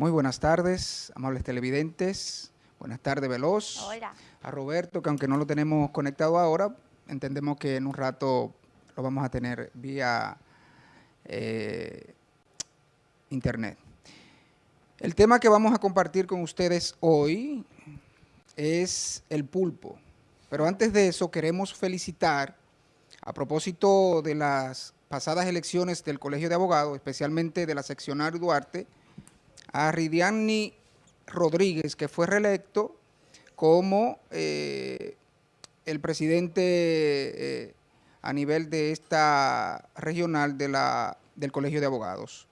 Muy buenas tardes, amables televidentes. Buenas tardes, Veloz. Hola. A Roberto, que aunque no lo tenemos conectado ahora, entendemos que en un rato lo vamos a tener vía eh, internet. El tema que vamos a compartir con ustedes hoy es el pulpo. Pero antes de eso queremos felicitar, a propósito de las pasadas elecciones del Colegio de Abogados, especialmente de la seccional Duarte, a Ridiani Rodríguez, que fue reelecto como eh, el presidente eh, a nivel de esta regional del Colegio de Abogados.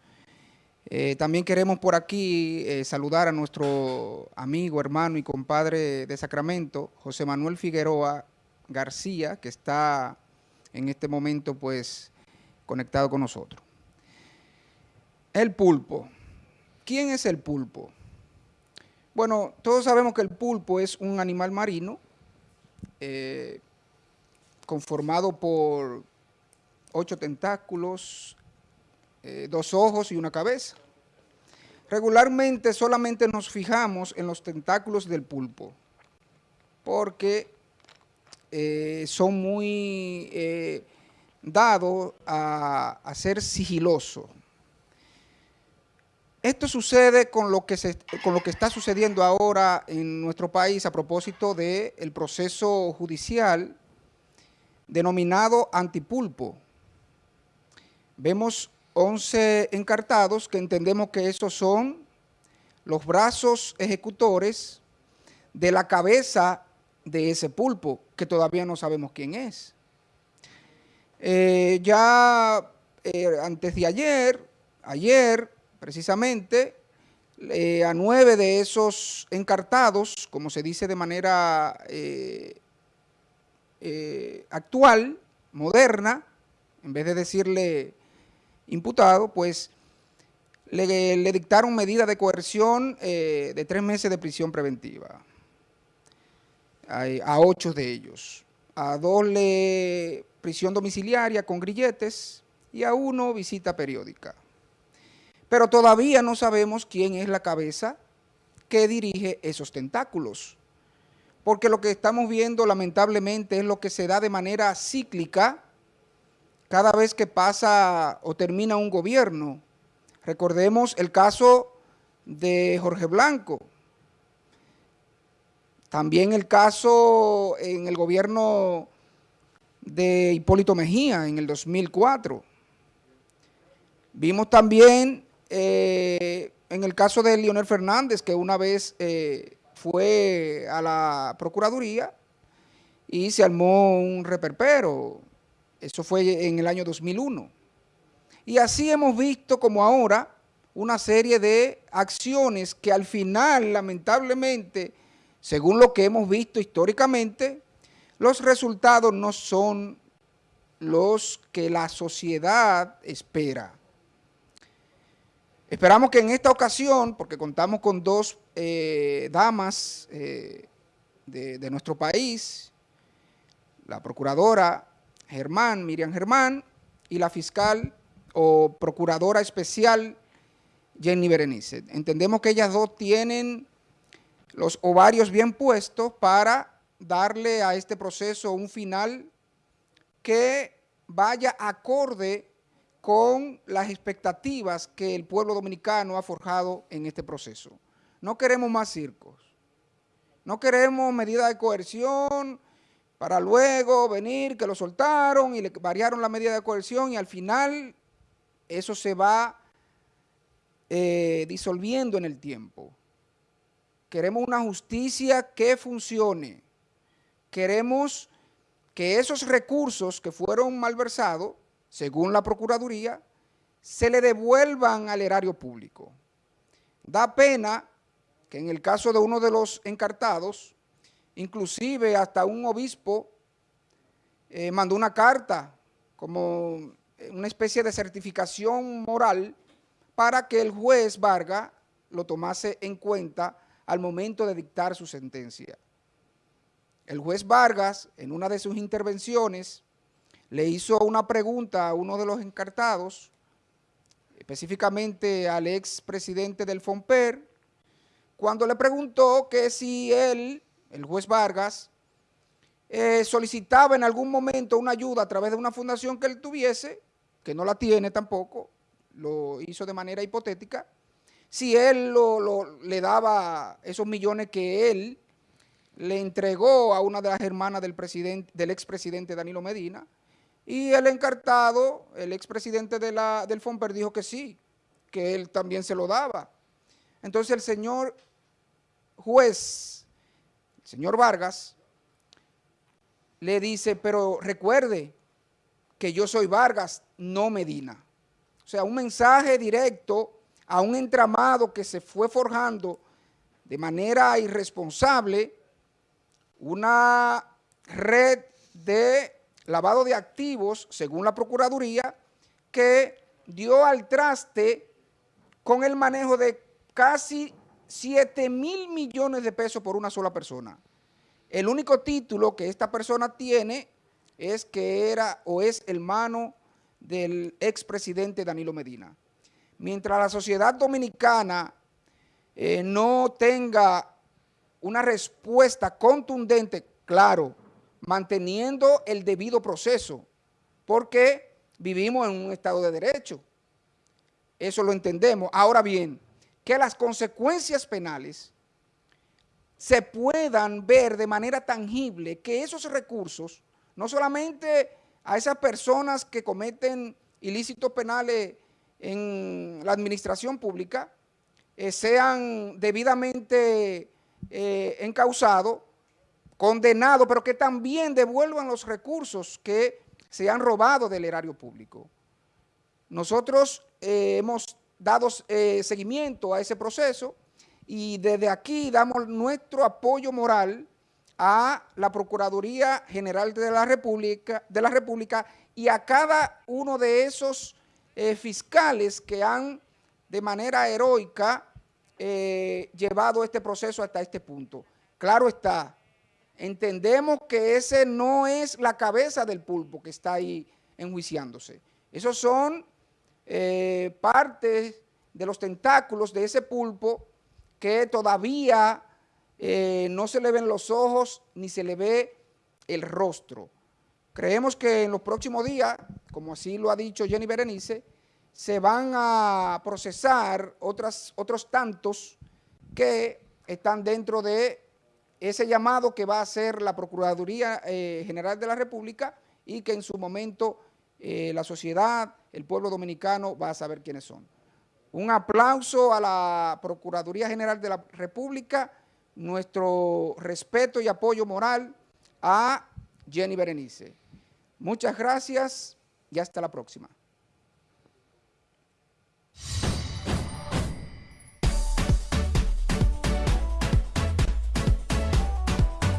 Eh, también queremos por aquí saludar a nuestro amigo, hermano y compadre de Sacramento, José Manuel Figueroa García, que está en este momento pues conectado con nosotros. El pulpo. ¿Quién es el pulpo? Bueno, todos sabemos que el pulpo es un animal marino eh, conformado por ocho tentáculos, eh, dos ojos y una cabeza. Regularmente solamente nos fijamos en los tentáculos del pulpo porque eh, son muy dados a, a ser sigilosos. Esto sucede con lo, que está sucediendo ahora en nuestro país a propósito del proceso judicial denominado antipulpo. Vemos 11 encartados que entendemos que esos son los brazos ejecutores de la cabeza de ese pulpo, que todavía no sabemos quién es. Eh, ya eh, antes de ayer, ayer precisamente eh, a nueve de esos encartados, como se dice de manera eh, eh, actual, moderna, en vez de decirle imputado, pues le, dictaron medida de coerción de tres meses de prisión preventiva a, a ocho de ellos. A dos le prisión domiciliaria con grilletes y a uno visita periódica. Pero todavía no sabemos quién es la cabeza que dirige esos tentáculos. Porque lo que estamos viendo lamentablemente es lo que se da de manera cíclica cada vez que pasa o termina un gobierno. Recordemos el caso de Jorge Blanco. También el caso en el gobierno de Hipólito Mejía en el 2004. Vimos también eh, en el caso de Leonel Fernández, que una vez eh, fue a la Procuraduría y se armó un reperpero. Eso fue en el año 2001. Y así hemos visto como ahora una serie de acciones que al final, lamentablemente, según lo que hemos visto históricamente, los resultados no son los que la sociedad espera. Esperamos que en esta ocasión, porque contamos con dos eh, damas eh, de, nuestro país, la procuradora Germán, Miriam Germán, y la fiscal o procuradora especial Jenny Berenice. Entendemos que ellas dos tienen los ovarios bien puestos para darle a este proceso un final que vaya acorde con las expectativas que el pueblo dominicano ha forjado en este proceso. No queremos más circos, no queremos medidas de coerción para luego venir que lo soltaron y le variaron la medida de coerción y al final eso se va eh, disolviendo en el tiempo. Queremos una justicia que funcione. Queremos que esos recursos que fueron malversados según la Procuraduría, se le devuelvan al erario público. Da pena que en el caso de uno de los encartados, inclusive hasta un obispo eh, mandó una carta como una especie de certificación moral para que el juez Vargas lo tomase en cuenta al momento de dictar su sentencia. El juez Vargas, en una de sus intervenciones, le hizo una pregunta a uno de los encartados específicamente al expresidente del FOMPER, cuando le preguntó que si él, el juez Vargas, eh, solicitaba en algún momento una ayuda a través de una fundación que él tuviese, que no la tiene tampoco, lo hizo de manera hipotética, si él le daba esos millones que él le entregó a una de las hermanas del, presidente, del expresidente Danilo Medina, y el encartado, el expresidente de del FOMPER dijo que sí, que él también se lo daba. Entonces el señor juez, el señor Vargas, le dice, pero recuerde que yo soy Vargas, no Medina. O sea, un mensaje directo a un entramado que se fue forjando de manera irresponsable una red de lavado de activos, según la Procuraduría, que dio al traste con el manejo de casi 7 mil millones de pesos por una sola persona. El único título que esta persona tiene es que era o es hermano del expresidente Danilo Medina. Mientras la sociedad dominicana eh, no tenga una respuesta contundente, claro, manteniendo el debido proceso, porque vivimos en un estado de derecho. Eso lo entendemos. Ahora bien, que las consecuencias penales se puedan ver de manera tangible que esos recursos, no solamente a esas personas que cometen ilícitos penales en la administración pública, eh, sean debidamente eh, encausados, condenados, pero que también devuelvan los recursos que se han robado del erario público. Nosotros eh, hemos dado seguimiento a ese proceso, y desde aquí damos nuestro apoyo moral a la Procuraduría General de la República, de la República y a cada uno de esos eh, fiscales que han de manera heroica eh, llevado este proceso hasta este punto. Claro está, entendemos que ese no es la cabeza del pulpo que está ahí enjuiciándose. Esos son eh, partes de los tentáculos de ese pulpo que todavía eh, no se le ven los ojos ni se le ve el rostro. Creemos que en los próximos días, como así lo ha dicho Jenny Berenice, se van a procesar otras, otros tantos que están dentro de ese llamado que va a hacer la Procuraduría eh, General de la República y que en su momento eh, la sociedad, el pueblo dominicano va a saber quiénes son. Un aplauso a la Procuraduría General de la República, nuestro respeto y apoyo moral a Jenny Berenice. Muchas gracias y hasta la próxima.